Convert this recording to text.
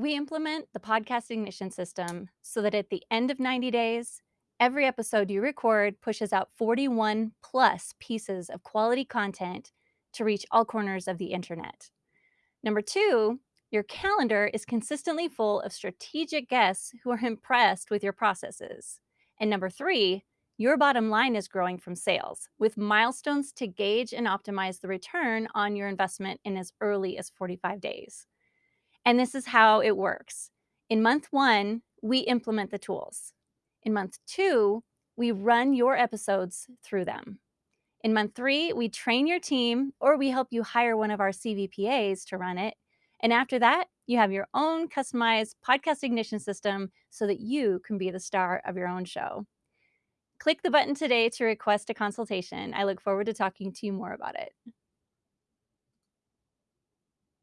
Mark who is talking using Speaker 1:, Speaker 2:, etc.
Speaker 1: We implement the podcast ignition system so that at the end of 90 days, every episode you record pushes out 41 plus pieces of quality content to reach all corners of the internet. Number two, your calendar is consistently full of strategic guests who are impressed with your processes. And number three, your bottom line is growing from sales with milestones to gauge and optimize the return on your investment in as early as 45 days. And this is how it works. In month one, we implement the tools. In month two, we run your episodes through them. In month three, we train your team or we help you hire one of our CVPAs to run it. And after that, you have your own customized podcast ignition system so that you can be the star of your own show. Click the button today to request a consultation. I look forward to talking to you more about it.